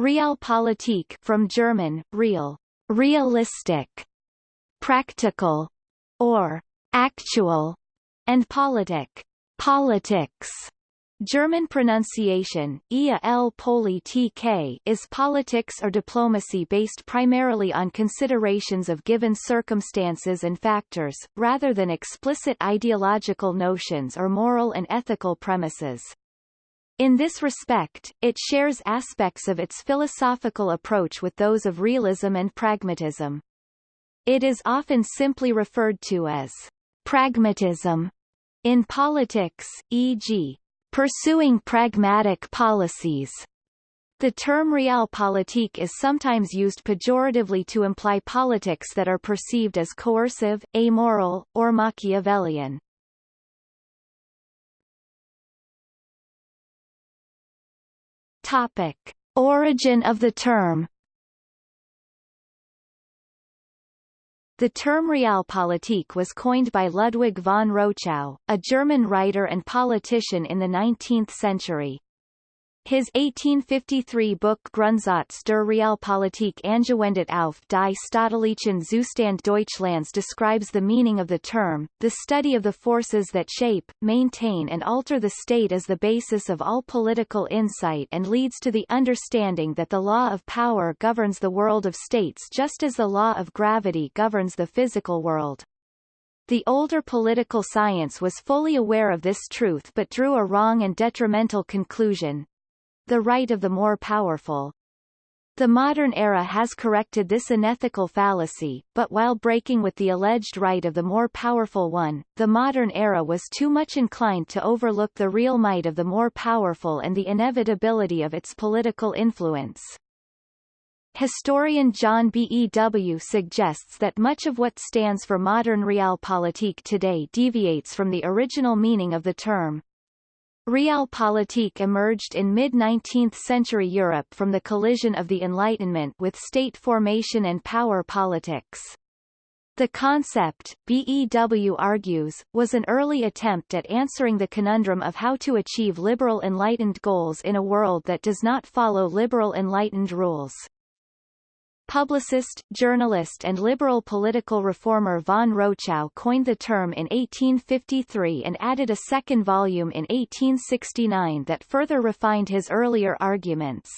Realpolitik from German, real, realistic, practical, or actual, and politic, politics. German pronunciation, ia l poli tk, is politics or diplomacy based primarily on considerations of given circumstances and factors, rather than explicit ideological notions or moral and ethical premises. In this respect, it shares aspects of its philosophical approach with those of realism and pragmatism. It is often simply referred to as pragmatism in politics, e.g., pursuing pragmatic policies. The term realpolitik is sometimes used pejoratively to imply politics that are perceived as coercive, amoral, or Machiavellian. Topic. Origin of the term The term Realpolitik was coined by Ludwig von Rochau, a German writer and politician in the 19th century. His 1853 book Grundsatz der Realpolitik angewendet auf die staatlichen Zustand Deutschlands describes the meaning of the term, the study of the forces that shape, maintain and alter the state as the basis of all political insight and leads to the understanding that the law of power governs the world of states just as the law of gravity governs the physical world. The older political science was fully aware of this truth but drew a wrong and detrimental conclusion, the right of the more powerful. The modern era has corrected this unethical fallacy, but while breaking with the alleged right of the more powerful one, the modern era was too much inclined to overlook the real might of the more powerful and the inevitability of its political influence. Historian John Bew suggests that much of what stands for modern realpolitik today deviates from the original meaning of the term. Realpolitik emerged in mid-19th century Europe from the collision of the Enlightenment with state formation and power politics. The concept, Bew argues, was an early attempt at answering the conundrum of how to achieve liberal enlightened goals in a world that does not follow liberal enlightened rules. Publicist, journalist and liberal political reformer von Rochau coined the term in 1853 and added a second volume in 1869 that further refined his earlier arguments.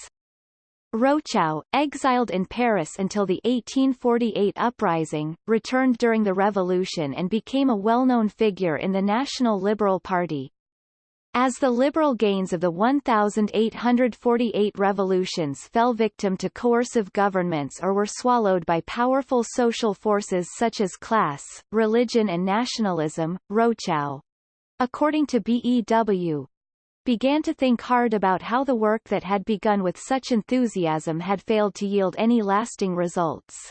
Rochau, exiled in Paris until the 1848 uprising, returned during the Revolution and became a well-known figure in the National Liberal Party. As the liberal gains of the 1,848 revolutions fell victim to coercive governments or were swallowed by powerful social forces such as class, religion and nationalism, Rochau, according to Bew, began to think hard about how the work that had begun with such enthusiasm had failed to yield any lasting results.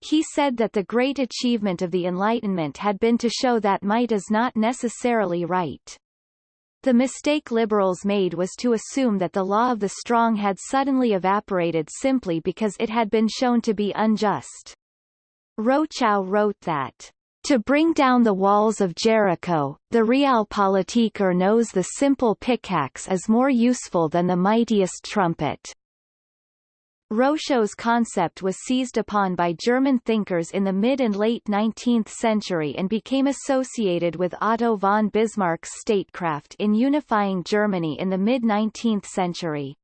He said that the great achievement of the Enlightenment had been to show that might is not necessarily right. The mistake liberals made was to assume that the law of the strong had suddenly evaporated simply because it had been shown to be unjust. Rochau wrote that to bring down the walls of Jericho, the Realpolitiker knows the simple pickaxe is more useful than the mightiest trumpet. Rochau's concept was seized upon by German thinkers in the mid and late 19th century and became associated with Otto von Bismarck's statecraft in unifying Germany in the mid-19th century.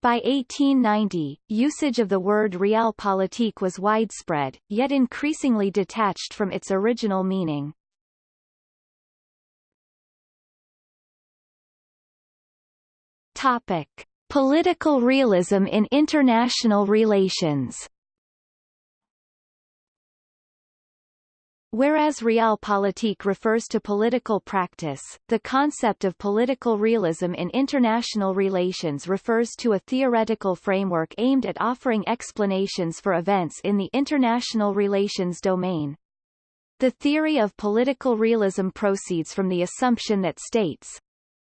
By 1890, usage of the word realpolitik was widespread, yet increasingly detached from its original meaning. Topic. Political realism in international relations Whereas realpolitik refers to political practice, the concept of political realism in international relations refers to a theoretical framework aimed at offering explanations for events in the international relations domain. The theory of political realism proceeds from the assumption that states,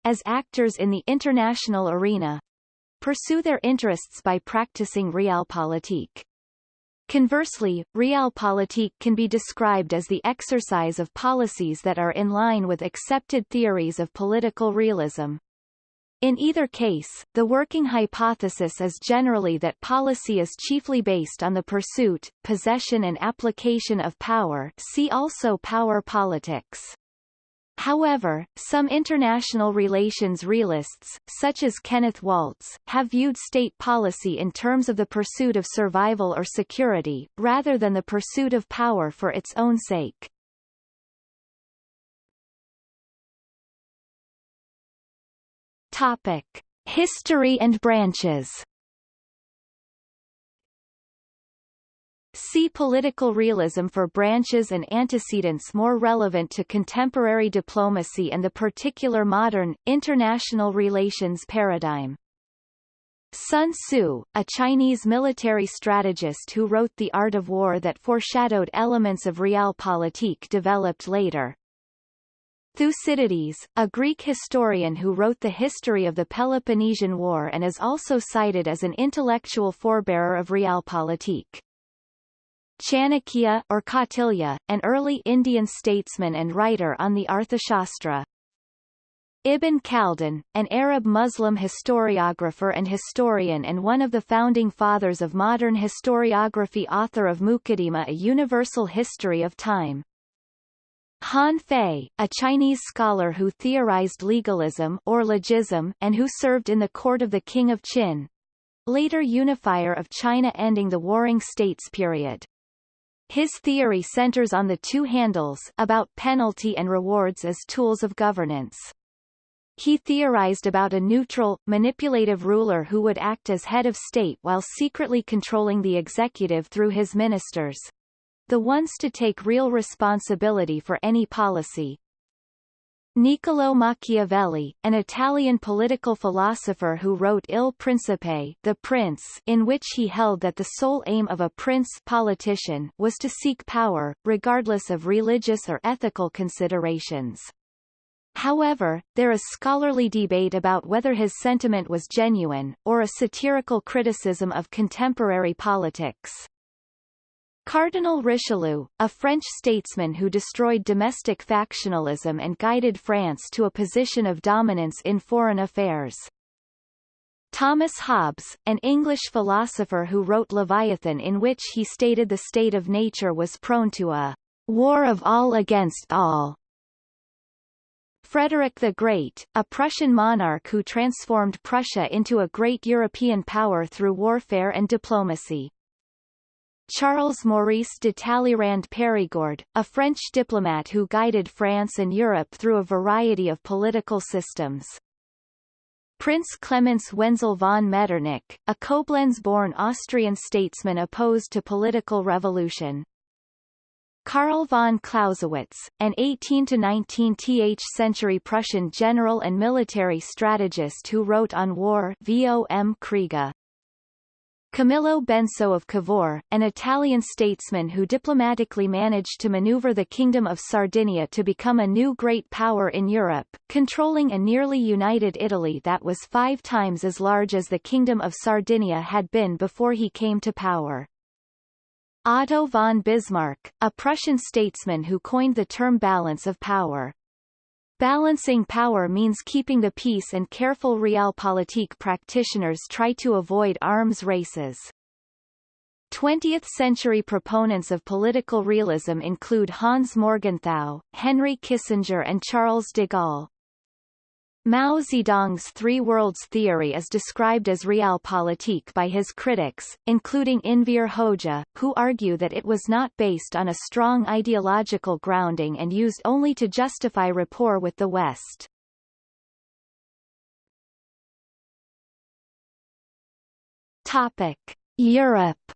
as actors in the international arena, pursue their interests by practicing realpolitik. Conversely, realpolitik can be described as the exercise of policies that are in line with accepted theories of political realism. In either case, the working hypothesis is generally that policy is chiefly based on the pursuit, possession and application of power see also power politics. However, some international relations realists, such as Kenneth Waltz, have viewed state policy in terms of the pursuit of survival or security, rather than the pursuit of power for its own sake. Topic. History and branches See political realism for branches and antecedents more relevant to contemporary diplomacy and the particular modern, international relations paradigm. Sun Tzu, a Chinese military strategist who wrote The Art of War that foreshadowed elements of realpolitik developed later. Thucydides, a Greek historian who wrote the history of the Peloponnesian War and is also cited as an intellectual forebearer of realpolitik. Chanakya or Kautilya, an early Indian statesman and writer on the Arthashastra. Ibn Khaldun, an Arab Muslim historiographer and historian and one of the founding fathers of modern historiography author of Muqaddimah a Universal History of Time. Han Fei, a Chinese scholar who theorized legalism or logism and who served in the court of the King of Qin, later unifier of China ending the Warring States period. His theory centers on the two handles about penalty and rewards as tools of governance. He theorized about a neutral, manipulative ruler who would act as head of state while secretly controlling the executive through his ministers. The ones to take real responsibility for any policy, Niccolò Machiavelli, an Italian political philosopher who wrote Il Principe the Prince in which he held that the sole aim of a prince politician was to seek power, regardless of religious or ethical considerations. However, there is scholarly debate about whether his sentiment was genuine, or a satirical criticism of contemporary politics. Cardinal Richelieu, a French statesman who destroyed domestic factionalism and guided France to a position of dominance in foreign affairs. Thomas Hobbes, an English philosopher who wrote Leviathan in which he stated the state of nature was prone to a war of all against all. Frederick the Great, a Prussian monarch who transformed Prussia into a great European power through warfare and diplomacy. Charles Maurice de Talleyrand Périgord, a French diplomat who guided France and Europe through a variety of political systems. Prince Clemens Wenzel von Metternich, a Koblenz-born Austrian statesman opposed to political revolution. Karl von Clausewitz, an 18-19th century Prussian general and military strategist who wrote on war Vom Kriege. Camillo Benso of Cavour, an Italian statesman who diplomatically managed to maneuver the Kingdom of Sardinia to become a new great power in Europe, controlling a nearly united Italy that was five times as large as the Kingdom of Sardinia had been before he came to power. Otto von Bismarck, a Prussian statesman who coined the term balance of power. Balancing power means keeping the peace and careful realpolitik practitioners try to avoid arms races. 20th-century proponents of political realism include Hans Morgenthau, Henry Kissinger and Charles de Gaulle. Mao Zedong's Three Worlds theory is described as realpolitik by his critics, including Enver Hoxha, who argue that it was not based on a strong ideological grounding and used only to justify rapport with the West. Topic. Europe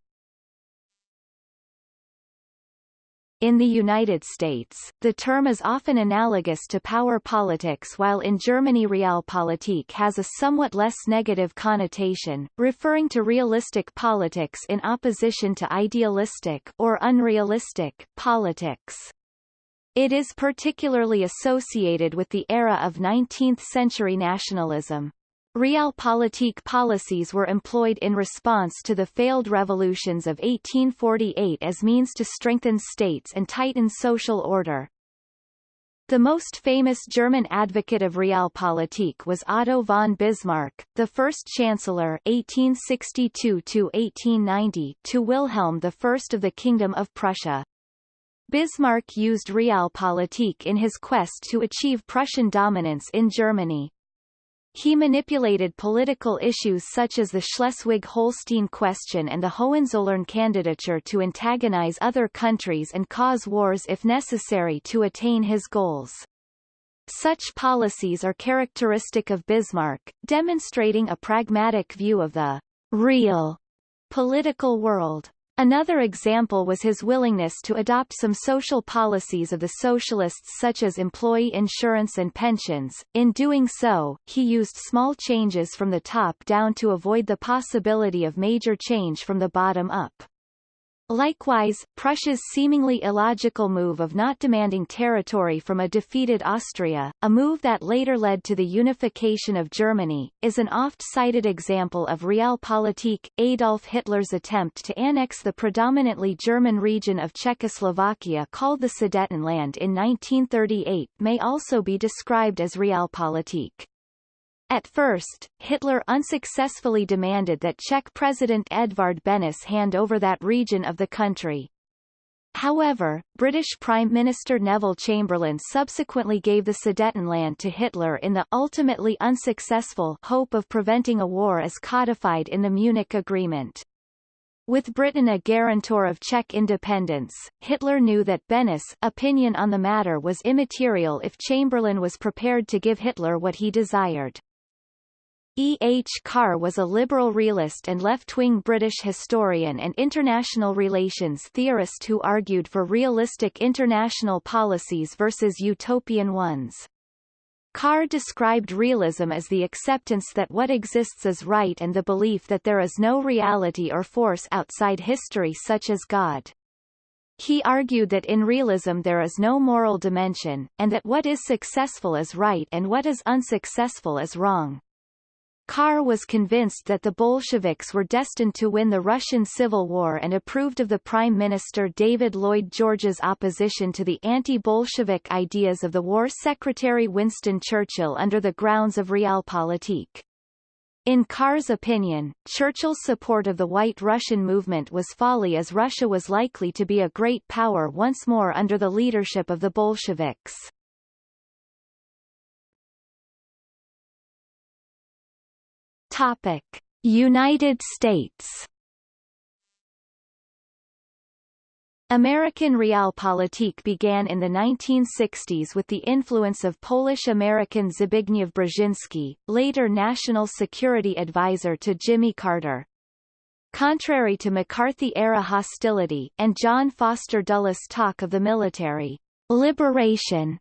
In the United States, the term is often analogous to power politics while in Germany realpolitik has a somewhat less negative connotation, referring to realistic politics in opposition to idealistic or unrealistic politics. It is particularly associated with the era of 19th-century nationalism. Realpolitik policies were employed in response to the failed revolutions of 1848 as means to strengthen states and tighten social order. The most famous German advocate of Realpolitik was Otto von Bismarck, the first chancellor 1862 to Wilhelm I of the Kingdom of Prussia. Bismarck used Realpolitik in his quest to achieve Prussian dominance in Germany. He manipulated political issues such as the Schleswig-Holstein question and the Hohenzollern candidature to antagonize other countries and cause wars if necessary to attain his goals. Such policies are characteristic of Bismarck, demonstrating a pragmatic view of the real political world. Another example was his willingness to adopt some social policies of the socialists such as employee insurance and pensions. In doing so, he used small changes from the top down to avoid the possibility of major change from the bottom up. Likewise, Prussia's seemingly illogical move of not demanding territory from a defeated Austria, a move that later led to the unification of Germany, is an oft-cited example of Realpolitik. Adolf Hitler's attempt to annex the predominantly German region of Czechoslovakia called the Sudetenland in 1938 may also be described as Realpolitik. At first, Hitler unsuccessfully demanded that Czech President Edvard Benes hand over that region of the country. However, British Prime Minister Neville Chamberlain subsequently gave the Sudetenland to Hitler in the ultimately unsuccessful hope of preventing a war as codified in the Munich Agreement. With Britain a guarantor of Czech independence, Hitler knew that Beneš' opinion on the matter was immaterial if Chamberlain was prepared to give Hitler what he desired. E. H. Carr was a liberal realist and left-wing British historian and international relations theorist who argued for realistic international policies versus utopian ones. Carr described realism as the acceptance that what exists is right and the belief that there is no reality or force outside history such as God. He argued that in realism there is no moral dimension, and that what is successful is right and what is unsuccessful is wrong. Carr was convinced that the Bolsheviks were destined to win the Russian Civil War and approved of the Prime Minister David Lloyd George's opposition to the anti-Bolshevik ideas of the War Secretary Winston Churchill under the grounds of realpolitik. In Carr's opinion, Churchill's support of the White Russian movement was folly as Russia was likely to be a great power once more under the leadership of the Bolsheviks. Topic: United States. American realpolitik began in the 1960s with the influence of Polish-American Zbigniew Brzezinski, later National Security Advisor to Jimmy Carter. Contrary to McCarthy-era hostility, and John Foster Dulles' talk of the military liberation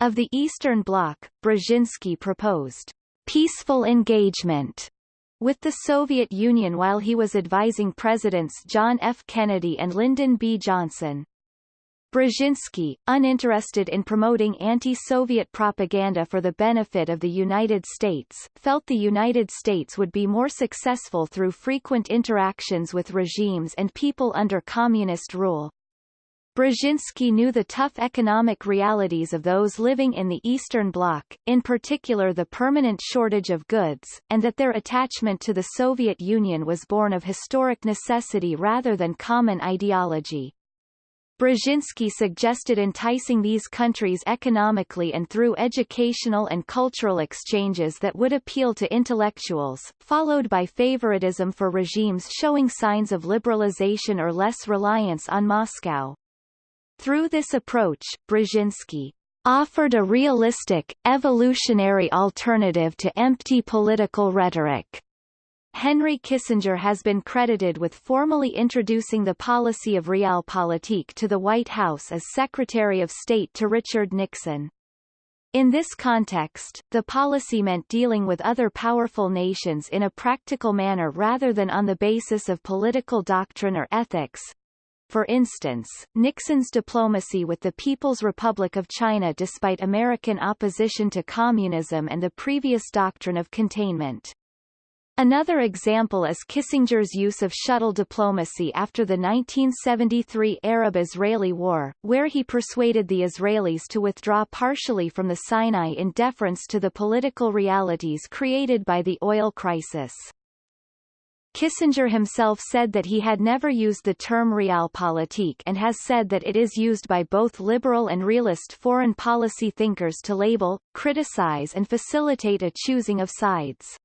of the Eastern Bloc, Brzezinski proposed peaceful engagement with the Soviet Union while he was advising Presidents John F. Kennedy and Lyndon B. Johnson. Brzezinski, uninterested in promoting anti-Soviet propaganda for the benefit of the United States, felt the United States would be more successful through frequent interactions with regimes and people under communist rule. Brzezinski knew the tough economic realities of those living in the Eastern Bloc, in particular the permanent shortage of goods, and that their attachment to the Soviet Union was born of historic necessity rather than common ideology. Brzezinski suggested enticing these countries economically and through educational and cultural exchanges that would appeal to intellectuals, followed by favoritism for regimes showing signs of liberalization or less reliance on Moscow. Through this approach, Brzezinski offered a realistic, evolutionary alternative to empty political rhetoric. Henry Kissinger has been credited with formally introducing the policy of realpolitik to the White House as Secretary of State to Richard Nixon. In this context, the policy meant dealing with other powerful nations in a practical manner rather than on the basis of political doctrine or ethics, for instance, Nixon's diplomacy with the People's Republic of China despite American opposition to communism and the previous doctrine of containment. Another example is Kissinger's use of shuttle diplomacy after the 1973 Arab-Israeli War, where he persuaded the Israelis to withdraw partially from the Sinai in deference to the political realities created by the oil crisis. Kissinger himself said that he had never used the term realpolitik and has said that it is used by both liberal and realist foreign policy thinkers to label, criticize and facilitate a choosing of sides.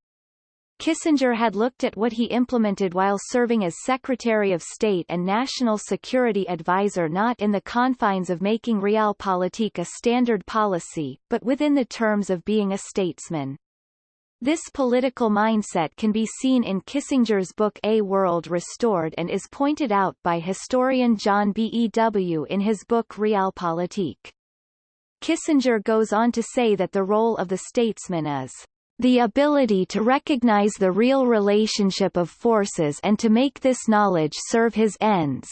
Kissinger had looked at what he implemented while serving as Secretary of State and National Security Advisor not in the confines of making realpolitik a standard policy, but within the terms of being a statesman. This political mindset can be seen in Kissinger's book A World Restored and is pointed out by historian John Bew in his book Realpolitik. Kissinger goes on to say that the role of the statesman is the ability to recognize the real relationship of forces and to make this knowledge serve his ends.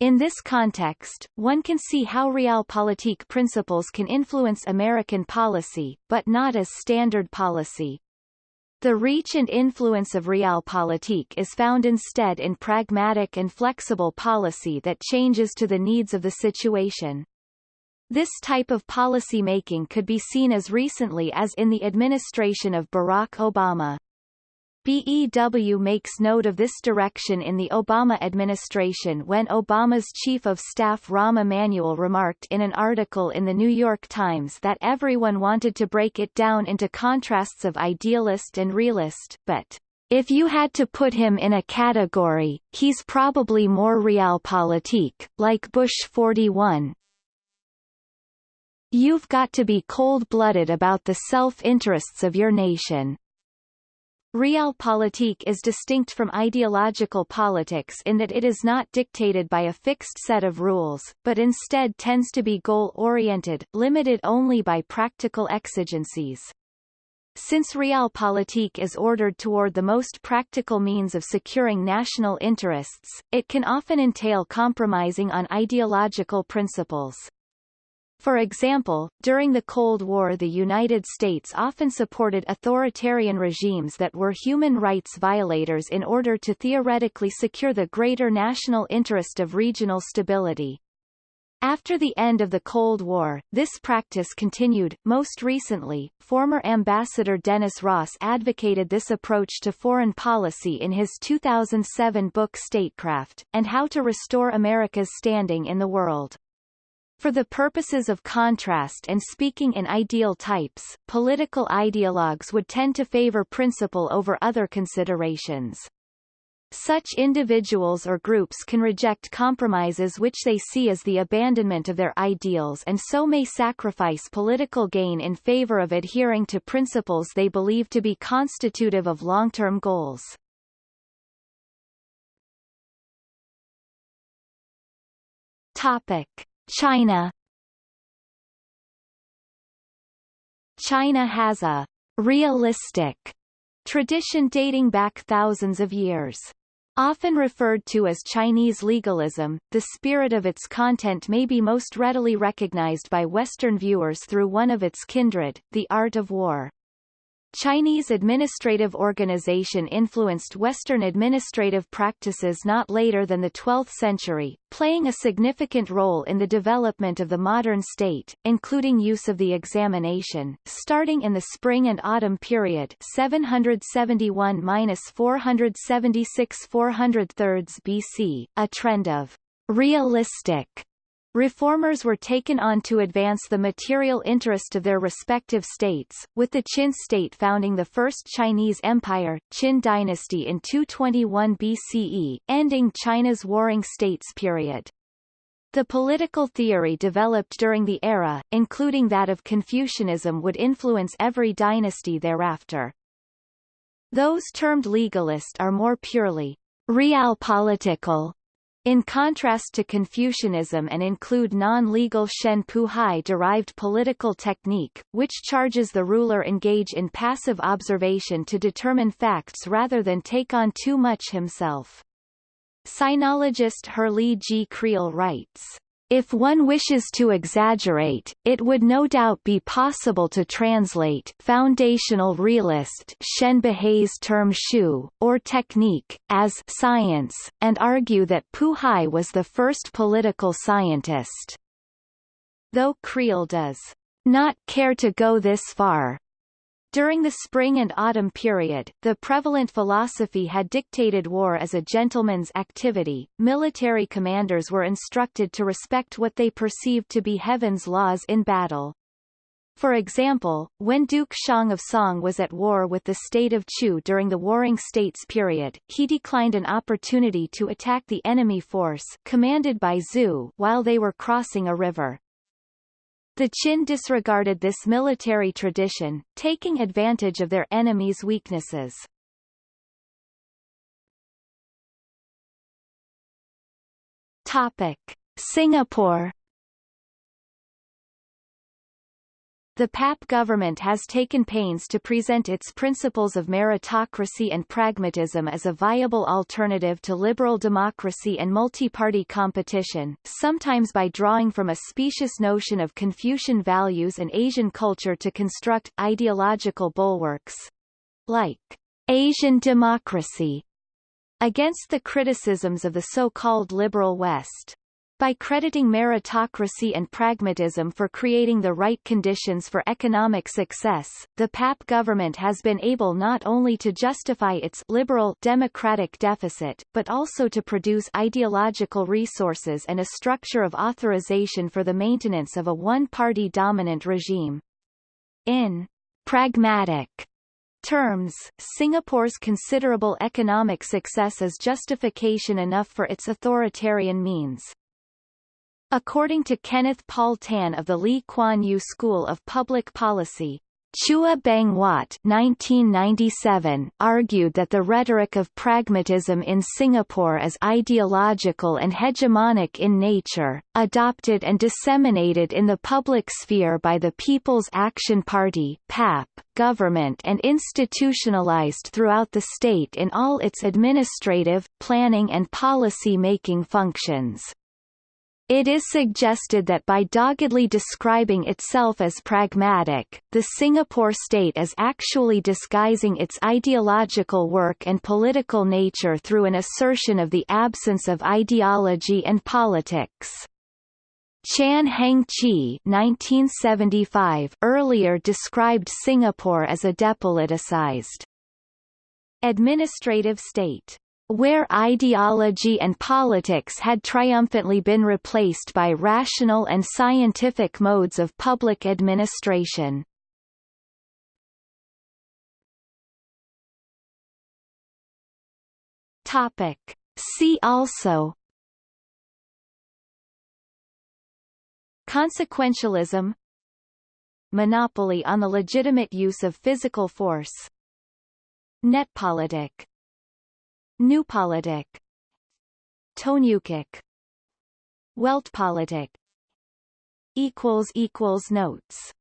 In this context, one can see how realpolitik principles can influence American policy, but not as standard policy. The reach and influence of realpolitik is found instead in pragmatic and flexible policy that changes to the needs of the situation. This type of policy making could be seen as recently as in the administration of Barack Obama. Bew makes note of this direction in the Obama administration when Obama's chief of staff Rahm Emanuel remarked in an article in the New York Times that everyone wanted to break it down into contrasts of idealist and realist, but if you had to put him in a category, he's probably more realpolitik, like Bush 41, You've got to be cold-blooded about the self-interests of your nation. Realpolitik is distinct from ideological politics in that it is not dictated by a fixed set of rules, but instead tends to be goal-oriented, limited only by practical exigencies. Since realpolitik is ordered toward the most practical means of securing national interests, it can often entail compromising on ideological principles. For example, during the Cold War the United States often supported authoritarian regimes that were human rights violators in order to theoretically secure the greater national interest of regional stability. After the end of the Cold War, this practice continued. Most recently, former Ambassador Dennis Ross advocated this approach to foreign policy in his 2007 book Statecraft, and How to Restore America's Standing in the World. For the purposes of contrast and speaking in ideal types, political ideologues would tend to favor principle over other considerations. Such individuals or groups can reject compromises which they see as the abandonment of their ideals and so may sacrifice political gain in favor of adhering to principles they believe to be constitutive of long-term goals. Topic. China China has a realistic tradition dating back thousands of years. Often referred to as Chinese legalism, the spirit of its content may be most readily recognized by Western viewers through one of its kindred, the art of war. Chinese administrative organization influenced Western administrative practices not later than the 12th century, playing a significant role in the development of the modern state, including use of the examination, starting in the spring and autumn period 771-476-403 BC, a trend of realistic Reformers were taken on to advance the material interest of their respective states, with the Qin state founding the First Chinese Empire, Qin dynasty in 221 BCE, ending China's Warring States period. The political theory developed during the era, including that of Confucianism would influence every dynasty thereafter. Those termed legalist are more purely realpolitical in contrast to Confucianism and include non-legal Shen Buhai-derived political technique, which charges the ruler engage in passive observation to determine facts rather than take on too much himself. Sinologist Herrlee G. Creel writes, If one wishes to exaggerate, it would no doubt be possible to translate foundational realist Shen Buhai's term shu, or technique, as science, and argue that Buhai was the first political scientist. Though Creel does not care to go this far, during the spring and autumn period, the prevalent philosophy had dictated war as a gentleman's activity. Military commanders were instructed to respect what they perceived to be heaven's laws in battle. For example, when Duke Xiang of Song was at war with the state of Chu during the Warring States period, he declined an opportunity to attack the enemy force commanded by Zhu while they were crossing a river. The Qin disregarded this military tradition, taking advantage of their enemies' weaknesses. Topic. Singapore The PAP government has taken pains to present its principles of meritocracy and pragmatism as a viable alternative to liberal democracy and multi-party competition, sometimes by drawing from a specious notion of Confucian values and Asian culture to construct ideological bulwarks. Like Asian democracy against the criticisms of the so-called liberal West. By crediting meritocracy and pragmatism for creating the right conditions for economic success, the PAP government has been able not only to justify its liberal democratic deficit, but also to produce ideological resources and a structure of authorization for the maintenance of a one-party dominant regime. In pragmatic terms, Singapore's considerable economic success is justification enough for its authoritarian means. According to Kenneth Paul Tan of the Lee Kuan Yew School of Public Policy, Chua Beng Huat 1997 argued that the rhetoric of pragmatism in Singapore is ideological and hegemonic in nature, adopted and disseminated in the public sphere by the People's Action Party PAP government and institutionalized throughout the state in all its administrative, planning and policy-making functions. It is suggested that by doggedly describing itself as pragmatic, the Singapore state is actually disguising its ideological work and political nature through an assertion of the absence of ideology and politics. Chan Heng Chee 1975 earlier described Singapore as a depoliticized administrative state where ideology and politics had triumphantly been replaced by rational and scientific modes of public administration. Topic. See also Consequentialism Monopoly on the legitimate use of physical force Netpolitik Noopolitik Tonukik Weltpolitik equals equals notes